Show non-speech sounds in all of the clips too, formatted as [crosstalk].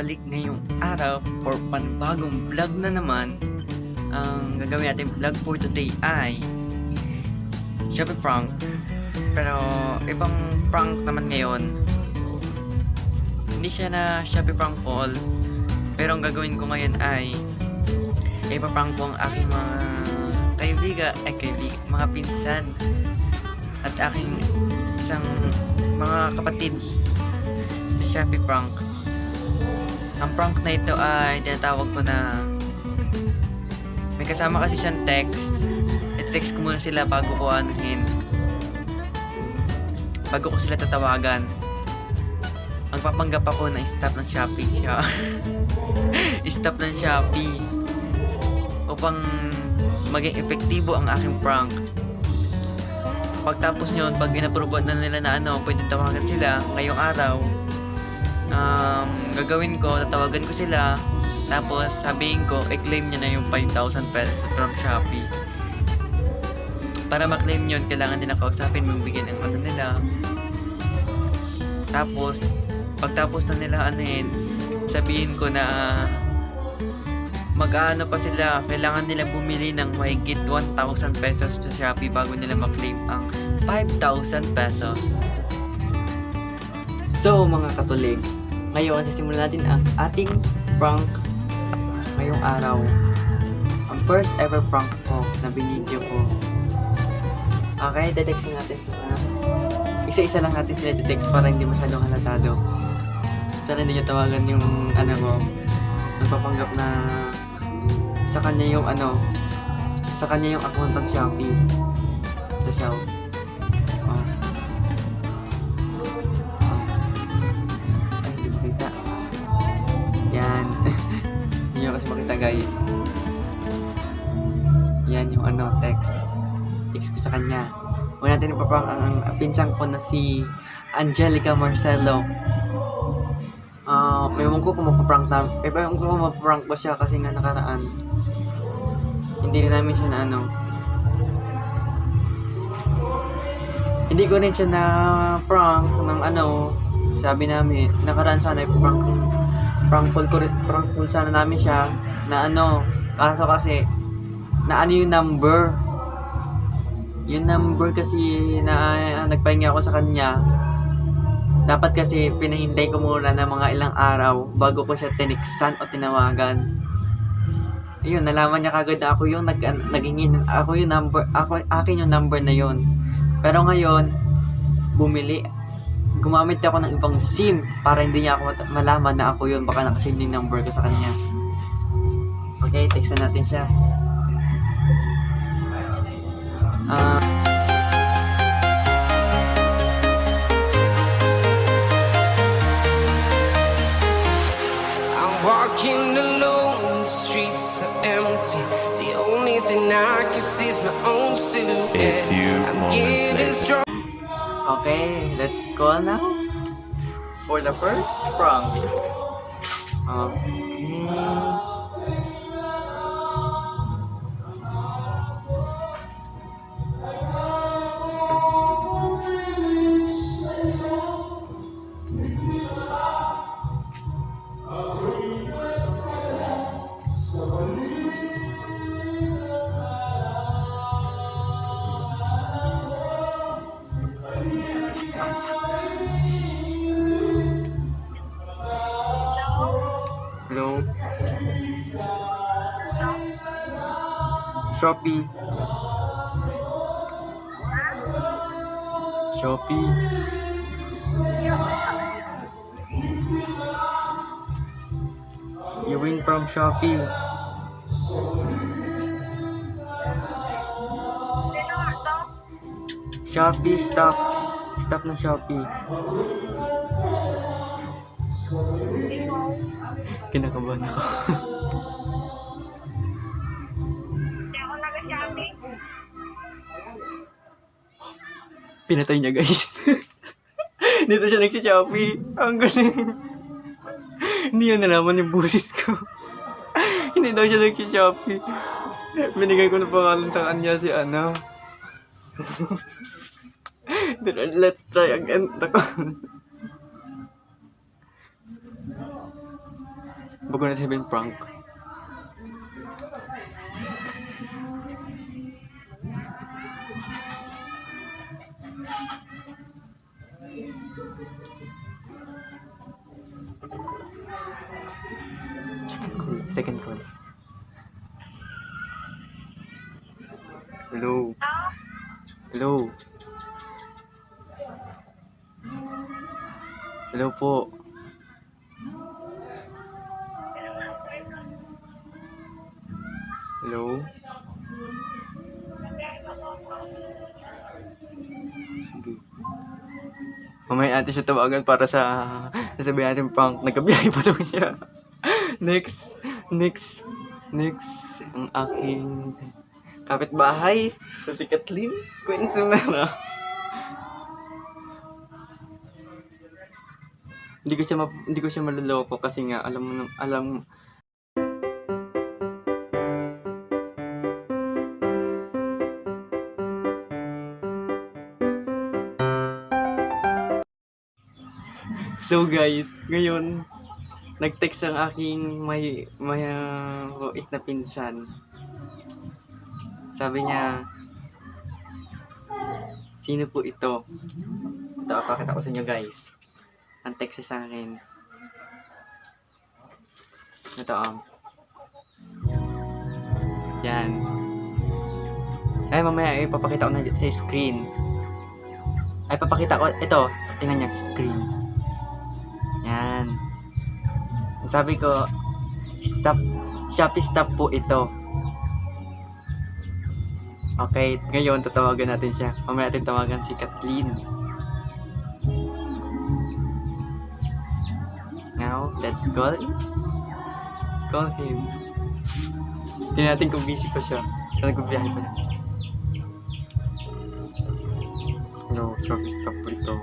nagbabalik ngayong araw for panibagong vlog na naman. Ang gagawin natin vlog for today ay Shopee prank. Pero ibang prank naman ngayon. Hindi siya na Shopee prank call. Pero ang gagawin ko ngayon ay ipaprank ko ang aking mga kaibigan, ay kaibigan, mga pinsan at aking isang mga kapatid sa Shopee prank. Ang prank na ito ay tinatawag ko na may kasama kasi siyang text. I-text ko muna sila bago ko anuhin. Bago ko sila tatawagan. Magpapanggap ako na stop ng Shopee siya. [laughs] stop ng Shopee. Upang maging epektibo ang aking prank pagtapos nyon, pag inapprovean na nila na ano, pwede tawagan sila ngayong araw, gagawin ko, tatawagan ko sila, tapos sabihin ko, i-claim nyo na yung 5,000 pesos from Shopee. Para ma-claim yun, kailangan din nakausapin mo bigyan ng ano nila. Tapos, pagtapos na nila ano yun, sabihin ko na mag-ano pa sila, kailangan nila bumili ng mahigit 1,000 pesos sa Shopee bago nila ma-claim ang 5,000 pesos. So mga katolik, ngayon sisimulan natin ang ating prank ngayong araw. Ang first ever prank ko na binidyo ko. Okay, text natin sila. Isa-isa lang natin sila text para hindi masyadong halatado. Sana hindi niya tawagan yung ano mo, nagpapanggap na sa kanya yung ano, sa kanya yung account ng Shopee. Sa Shop. Guys. Yan yung ano, text. Text ko sa kanya. Huwag natin ipaprank ang, pinsang ko na si Angelica Marcelo. Ah, may ewan ko kung mapaprank na, eh, ewan ko kung mapaprank ba siya kasi nga nakaraan, hindi rin namin siya na ano, hindi ko rin siya na prank ng ano, sabi namin, nakaraan sana prank, prank call ko rin, prank call sana namin siya, na ano, kaso kasi, na ano yung number, yung number kasi na uh, nagpahinga ako sa kanya, dapat kasi pinahintay ko muna ng mga ilang araw bago ko siya tiniksan o tinawagan. Ayun, nalaman niya kagad na ako yung nag, nagingin, ako yung number, ako, akin yung number na yon. Pero ngayon, bumili, gumamit ako ng ibang SIM para hindi niya ako malaman na ako yun, baka nakasave yung number ko sa kanya. Okay, text na natin siya. Ah... I'm walking alone, the streets are empty. The only thing I can see is my own silhouette. A few I'm moments getting later. strong. Okay, let's call now for the first prank. Okay. Shopee. Shopee. You win from Shopee. Shopee, stop. Stop na Shopee. Kinakabahan ako. [laughs] Pinatay niya guys. [laughs] Dito siya nagsi-Shopee. Ang galing. Hindi niya nalaman yung busis ko. [laughs] Hindi daw siya nagsi-Shopee. Binigay ko na pangalan sa kanya si ano. [laughs] Let's try again. Bago na sabihin prank. Second call. Second call. Hello. Hello. Hello po. Hello. Mamaya natin siya tawagan para sa sasabihin natin prank. Nagkabiyahe pa daw siya. [laughs] next. Next. Next. Ang aking kapitbahay. So si Kathleen. Queen Sumera. Hindi ko siya hindi ko siya maloloko kasi nga alam mo alam So guys, ngayon nag-text ang aking may may uh, na pinsan. Sabi niya, Sino po ito? Ito, pakita ko sa inyo guys. Ang text sa akin. Ito um. Yan. Ay, mamaya ipapakita ko na sa screen. Ay, papakita ko. Ito, tingnan niya, screen. Sabi ko, stop, Shopee stop po ito. Okay, ngayon tatawagan natin siya. Mamaya natin tawagan si Kathleen. Now, let's call Call him. Tingnan natin kung busy pa siya. Kung nagbibiyahe pa na. No, Shopee stop po ito.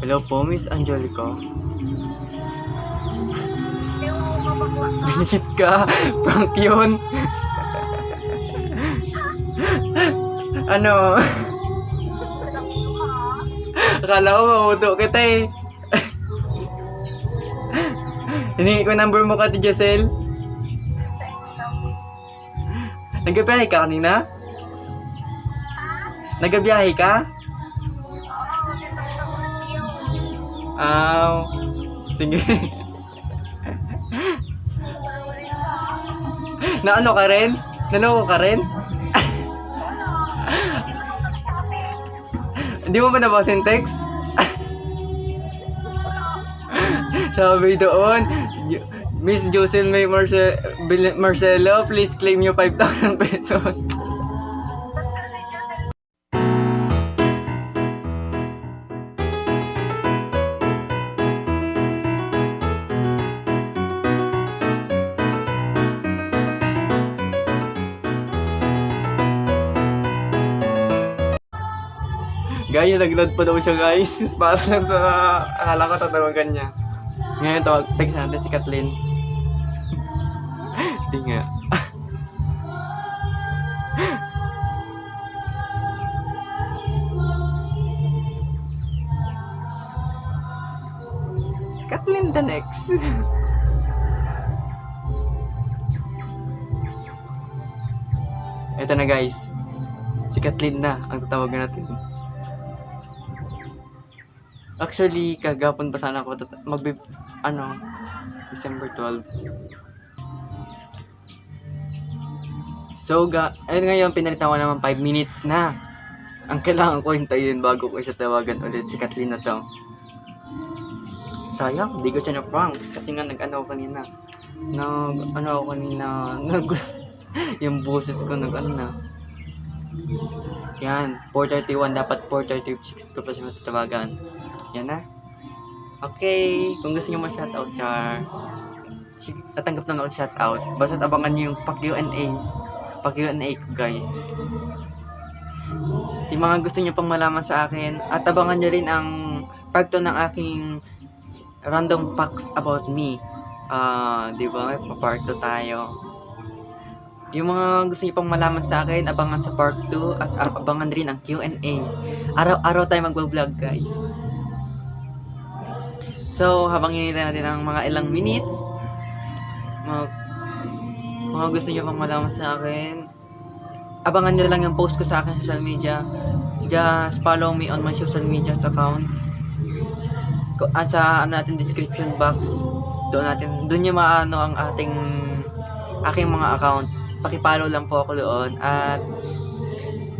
Hello po, Miss Angelica. Binisit ka. [laughs] Prank yun. [laughs] ano? [laughs] Akala ko mauto kita eh. Hiningi ko number mo ka, Giselle. Nagbiyahe ka kanina? Nagbiyahe ka? Aw. sige. Na ano ka rin? Naloko ka rin? Hindi mo ba nabasa text? Sabi doon, "Yo- Miss Jocelyn May Marce- Marcelo, please claim yung 5,000 pesos. Guys, nag-load pa daw siya guys. [laughs] Para sa akala ko tatawagan niya. Ngayon tawag, text natin si Kathleen. [laughs] Hindi nga. [laughs] Kathleen the next. Ito na guys. Si Kathleen na ang tatawagan natin. Actually, kagapon pa sana ako magbi... Ano? December 12. So, ga... Ayun ngayon, pinalitan ko naman 5 minutes na. Ang kailangan ko hintayin bago ko siya tawagan ulit si Kathleen na to. Sayang, di ko siya na-prank. Kasi nga nag-ano ako kanina. Nag... Ano ako kanina. [laughs] Nag... yung boses ko nag ano na. Yan, 4.31. Dapat 4.36 ko pa siya matatawagan. Yan na. Okay, kung gusto niyo ma-shoutout, Char, sige, tatanggap na ako shoutout. Basta abangan niyo yung pa-Q&A. Pa-Q&A guys. Yung mga gusto niyo pang malaman sa akin, at abangan niyo rin ang part 2 ng aking random facts about me. Ah, di ba? Pa-part 2 tayo. Yung mga gusto niyo pang malaman sa akin, abangan sa part 2 at abangan rin ang Q&A. Araw-araw tayo magbablog guys. So, habang hinihintay natin ang mga ilang minutes, mga, mga gusto niyo pang malaman sa akin, abangan nyo lang yung post ko sa akin sa social media. Just follow me on my social media account. At sa ano natin description box, doon natin doon niyo maano ang ating aking mga account. Paki-follow lang po ako doon at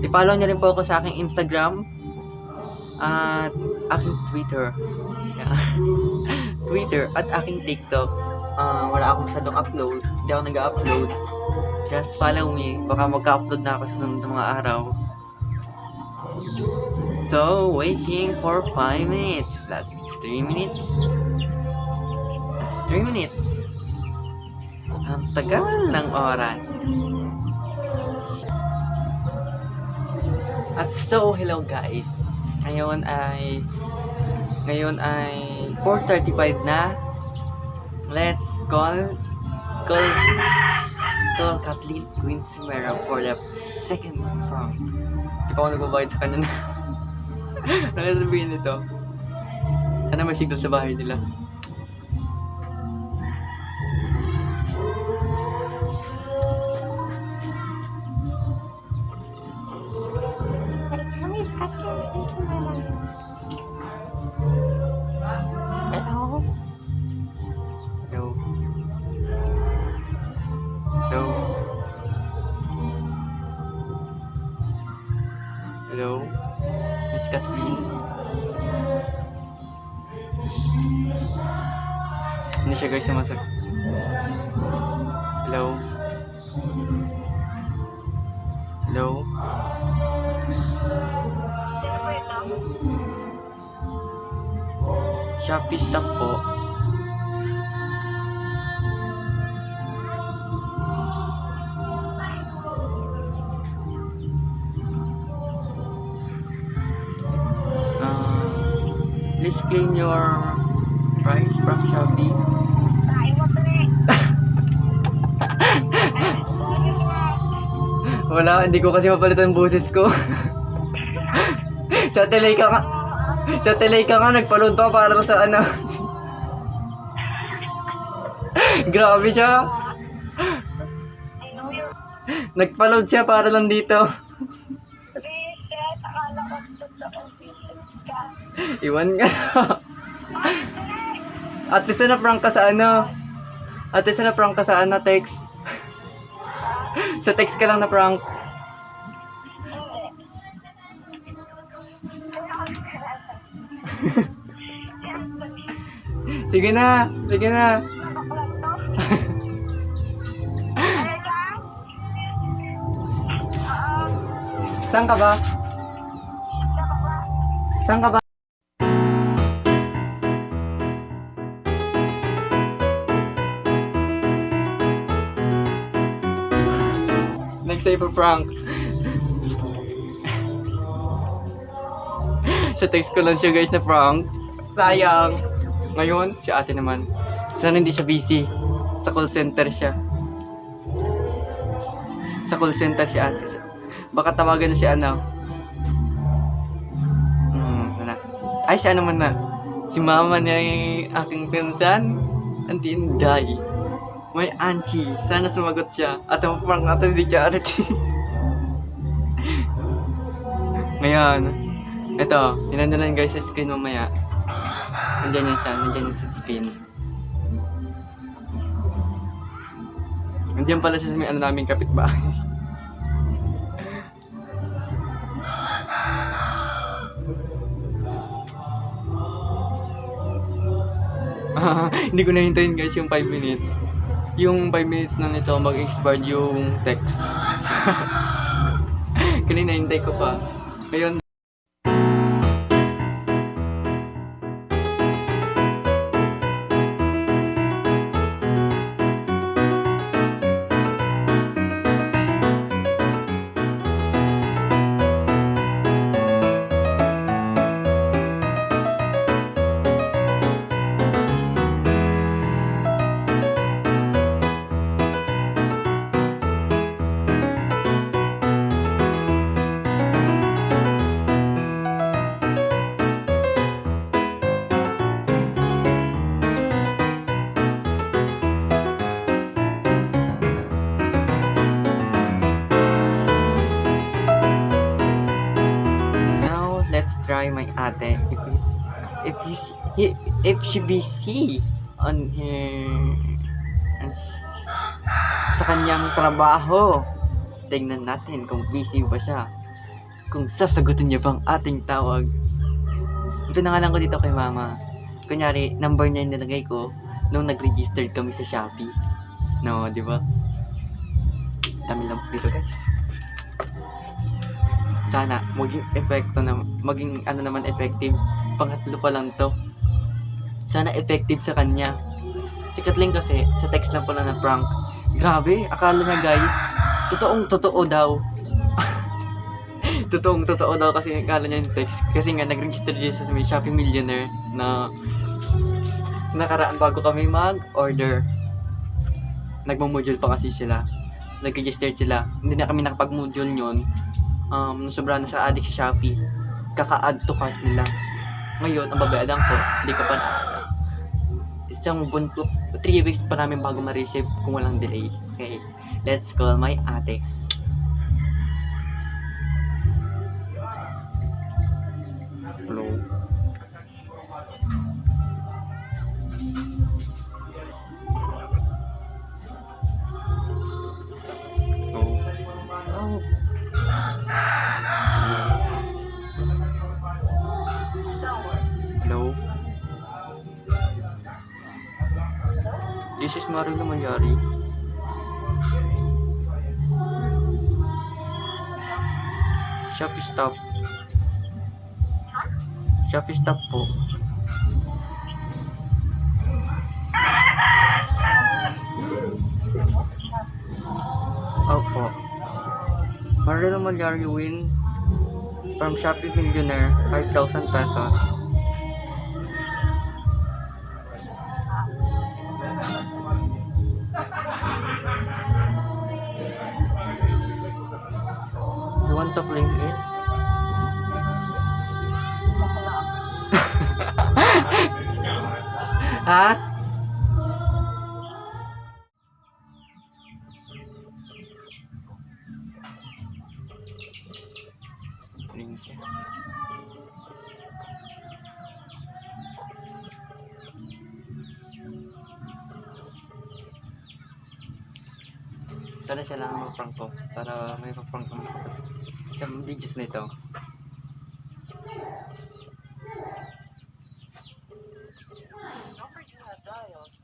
i-follow niyo rin po ako sa aking Instagram at aking Twitter. [laughs] Twitter at aking TikTok. Ah, wala akong masyadong upload. Hindi ako nag-upload. Just follow me. Baka magka-upload na ako sa sunod mga araw. So, waiting for 5 minutes. Last 3 minutes. Last 3 minutes. Ang tagal ng oras. At so, hello guys. Ngayon ay ngayon ay 4.35 na. Let's call call call Kathleen Queen Sumera for the second song. Hindi pa ako nagbabayad sa kanya na. [laughs] ano sabihin nito? Sana may signal sa bahay nila. Guys sumasag. Hello. Hello. Shopee stock po. Uh, please claim your Wala, hindi ko kasi mapalitan ang boses ko. [laughs] sa telay ka nga. Sa telay ka nga, nagpa-load pa para sa ano. [laughs] Grabe siya. Nagpa-load siya para lang dito. [laughs] Iwan ka. At least na prank ka sa ano. At least na prank ka sa ano, text. Sa text ka lang na prank. [laughs] Sige na, sige na. [laughs] Saan ka ba? Saan ka ba? For prank. Sa text ko lang siya guys na prank. Sayang. Ngayon, si ate naman. Sana hindi siya busy. Sa call center siya. Sa call center si ate. Baka tawagan na si ano. Hmm. Ay, siya naman na. Si mama yung aking pinsan. Ang tinday. May Anchi. Sana sumagot siya. At ang prank natin di charity. Ngayon, ito, tinan na lang guys sa screen mamaya. Nandiyan yan siya, nandiyan yan sa screen. Nandiyan pala siya sa may ano naming kapitbahay. Ah, [laughs] hindi ko nahintayin guys yung 5 minutes. Yung 5 minutes na nito mag-expired yung text. [laughs] Kanina hintay ko pa. Ngayon, try my ate. If it's, if he's, he, if she busy on her, sa kanyang trabaho. Tingnan natin kung busy ba siya. Kung sasagutin niya bang ating tawag. Pinangalan ko dito kay mama. Kunyari, number 9 nilagay ko nung nag-register kami sa Shopee. No, di ba? Dami lang dito guys. Sana maging epekto na maging ano naman effective. Pangatlo pa lang to. Sana effective sa kanya. Si Kathleen kasi sa text lang pala na prank. Grabe, akala niya guys, totoong totoo daw. [laughs] totoong totoo daw kasi akala niya yung text. Kasi nga nag-register siya sa may Shopee Millionaire na nakaraan bago kami mag-order. Nagmo-module pa kasi sila. Nag-register sila. Hindi na kami nakapag-module yun. Um, sobra na sa addict sa Shopee. Kaka-add to cart nila. Ngayon, ang babayadan ko, hindi ka pa na isang bunto, 3 weeks pa namin bago ma-receive kung walang delay. Okay, let's call my ate. Is Marilo Malyari. Shopee stop. Shopee stop po. Opo. Marilo Malyari wins from Shopee Millionaire 5,000 pesos. Siya. Sana siya lang ang mag-prank ko para may pa-prank ko sa, sa videos na ito.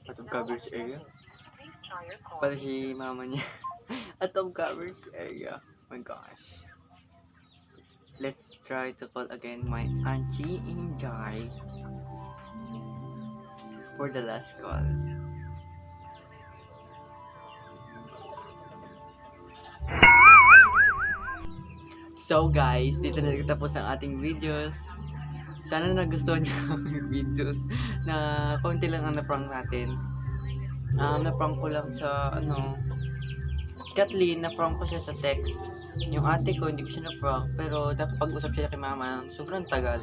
Of coverage area. Pala si mama niya. [laughs] Of coverage area. my gosh. Try to call again my auntie Injay for the last call. So guys, dito na nagtatapos ang ating videos. Sana nagustuhan niyo [laughs] ang videos na konti lang ang na-prank natin. Um, na-prank ko lang sa ano, Kathleen, na-prank ko siya sa text. Yung ate ko, hindi ko siya na-prank, pero dapat pag-usap siya kay mama ng sobrang tagal.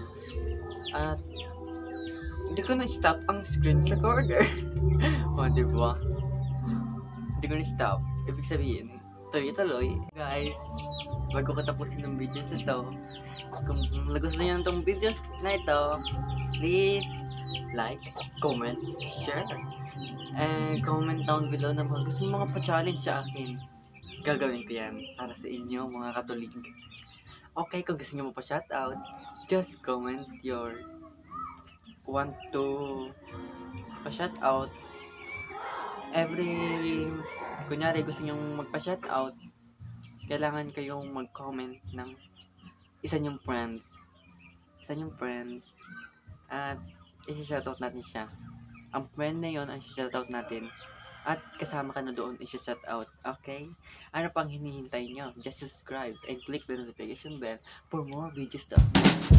At hindi ko na-stop ang screen recorder. [laughs] o, di ba? Hindi ko na-stop. Ibig sabihin, tuloy-tuloy. Guys, bago ko tapusin ng videos na to, kung nagustuhan niyo itong videos na ito, please like, comment, share, and comment down below na mga gusto mga pa-challenge sa akin. Gagawin ko yan para sa inyo mga katulig. Okay, kung gusto niyo mo pa-shoutout, just comment your want to pa-shoutout every kunyari gusto niyo magpa-shoutout kailangan kayong mag-comment ng isa niyong friend. Isa niyong friend. At isi-shoutout natin siya. Ang friend na yon ang isi-shoutout natin. At kasama ka na doon isi-shoutout. Okay? Ano pang hinihintay niyo? Just subscribe and click the notification bell for more videos to.